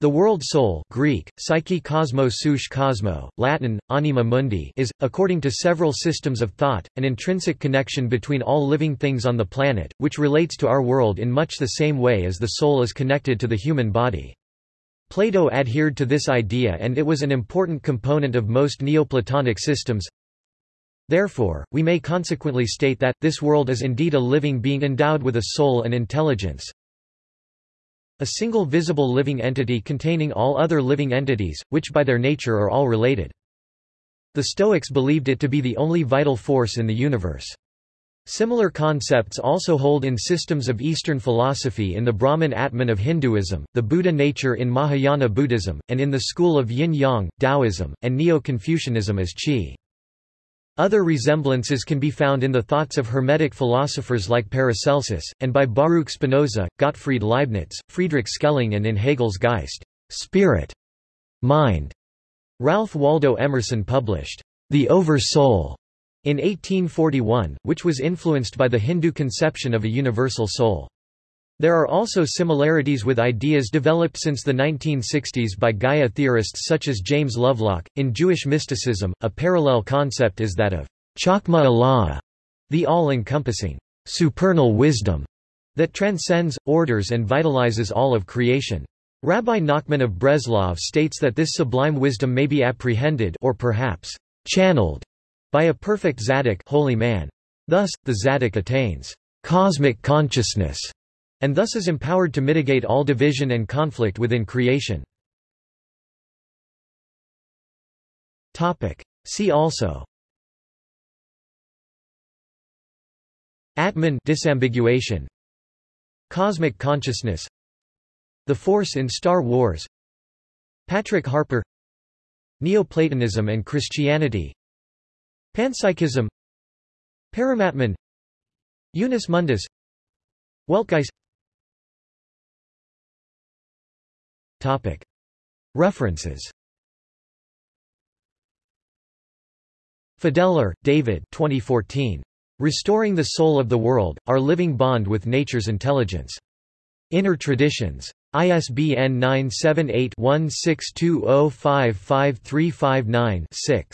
The world soul Greek, psyche kosmou, Latin, anima mundi is, according to several systems of thought, an intrinsic connection between all living things on the planet, which relates to our world in much the same way as the soul is connected to the human body. Plato adhered to this idea and it was an important component of most Neoplatonic systems. Therefore, we may consequently state that, this world is indeed a living being endowed with a soul and intelligence, a single visible living entity containing all other living entities, which by their nature are all related. The Stoics believed it to be the only vital force in the universe. Similar concepts also hold in systems of Eastern philosophy in the Brahman Atman of Hinduism, the Buddha nature in Mahayana Buddhism, and in the school of Yin-Yang, Taoism, and Neo-Confucianism as Qi. Other resemblances can be found in the thoughts of Hermetic philosophers like Paracelsus, and by Baruch Spinoza, Gottfried Leibniz, Friedrich Schelling and in Hegel's Geist spirit, mind. Ralph Waldo Emerson published The Over-Soul in 1841, which was influenced by the Hindu conception of a universal soul. There are also similarities with ideas developed since the 1960s by Gaia theorists such as James Lovelock. In Jewish mysticism, a parallel concept is that of Chokhmah Ila'ah, the all-encompassing, supernal wisdom that transcends, orders and vitalizes all of creation. Rabbi Nachman of Breslov states that this sublime wisdom may be apprehended or perhaps channeled by a perfect tzaddik holy man. Thus, the tzaddik attains cosmic consciousness and thus is empowered to mitigate all division and conflict within creation. See also. Atman disambiguation. Cosmic consciousness. The Force in Star Wars. Patrick Harpur. Neoplatonism and Christianity. Panpsychism. Paramatman. Unus Mundus. Weltgeist References Fideler, David 2014. Restoring the Soul of the World, Our Living Bond with Nature's Intelligence. Inner Traditions. ISBN 978-1620553559-6.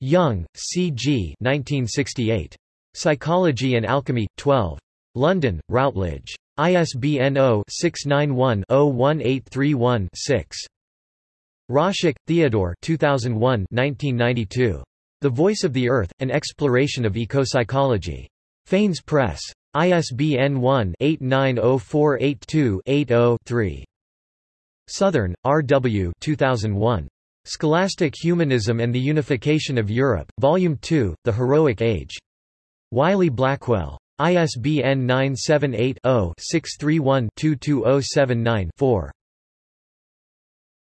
Jung, C. G. 1968. Psychology and Alchemy, 12. London, Routledge. ISBN 0-691-01831-6. Roszak, Theodore 2001 1992. The Voice of the Earth, An Exploration of Ecopsychology. Phanes Press. ISBN 1-890482-80-3. Southern, R. W. 2001. Scholastic Humanism and the Unification of Europe, Volume 2, The Heroic Age. Wiley Blackwell. ISBN 978 0 631 22079 4.